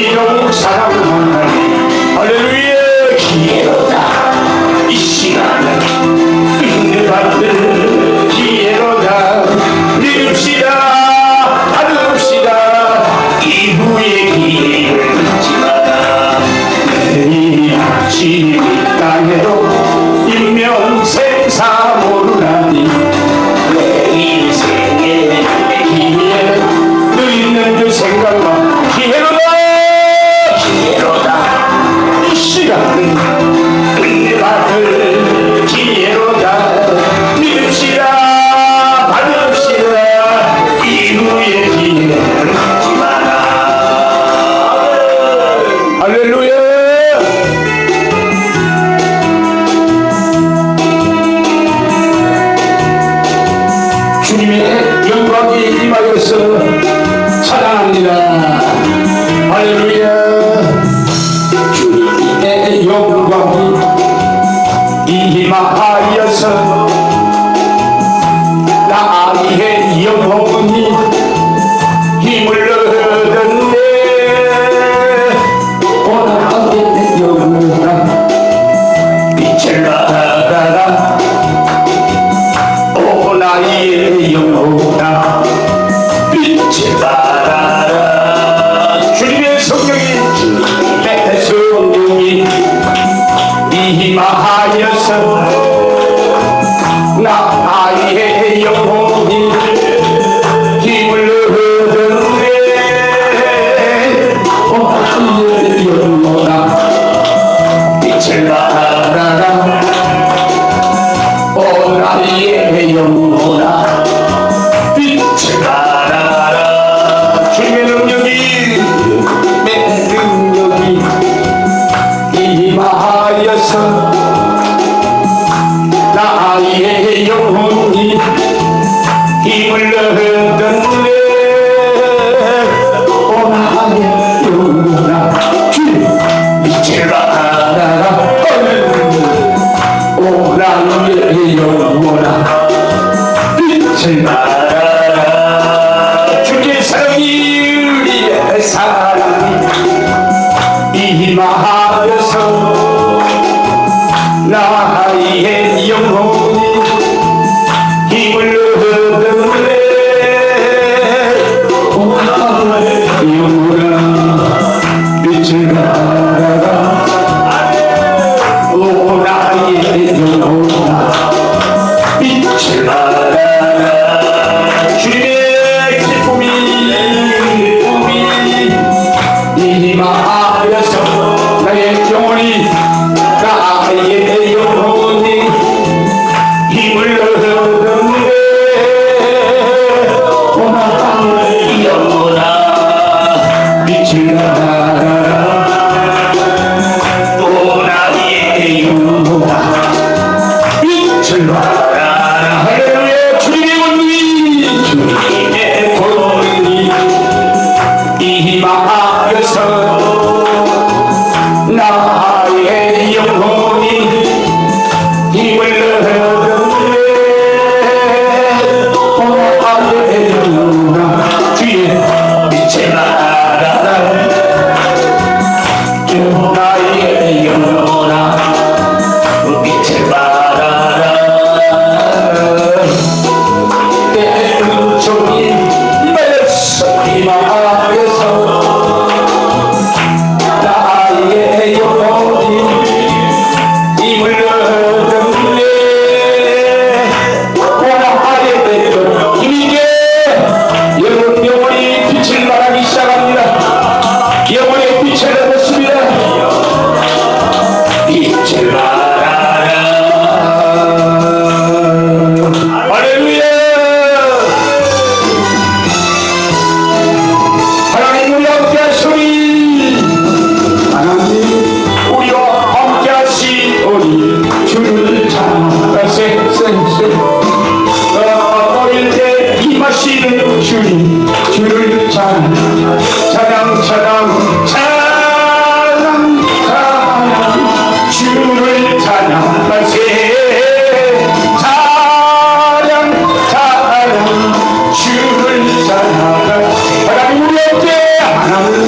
広く定むもんな 주님의 영광이 임하여서 찬양합니다. 할렐루야. ये है Yamu Lord. Hallelujah.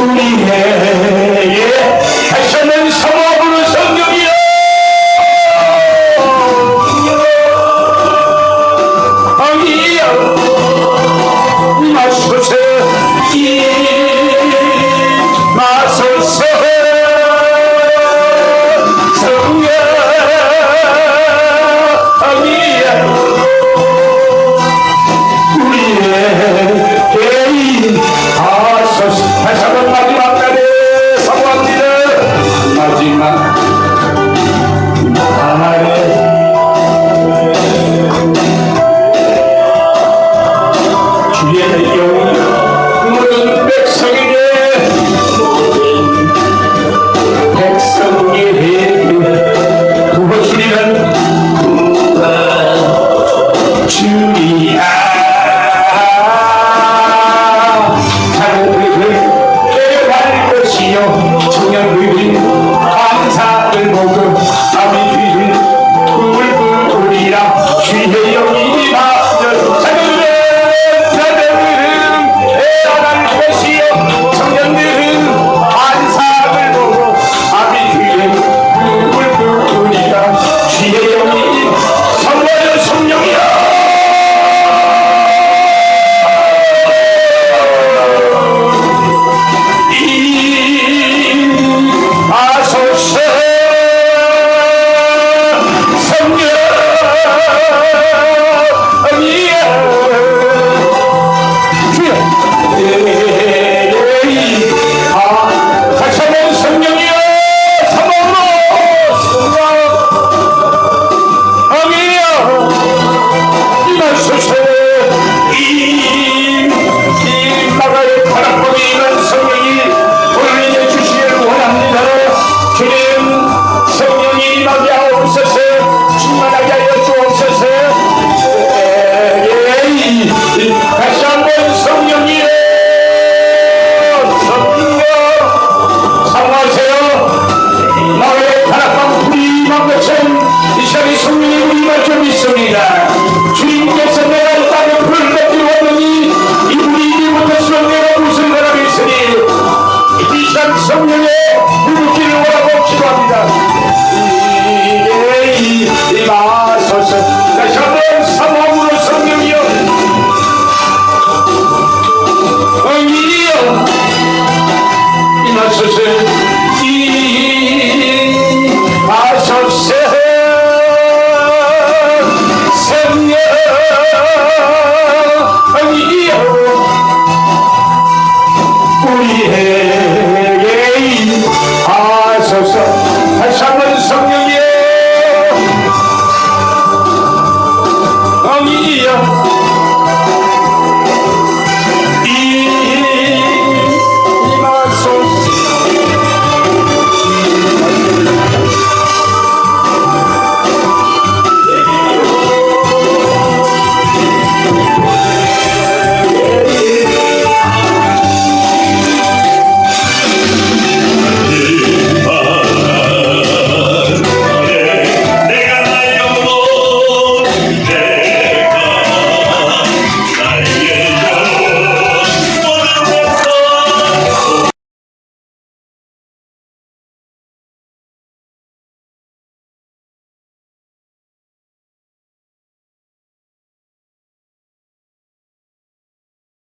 우리의 예, 하시는 사모 है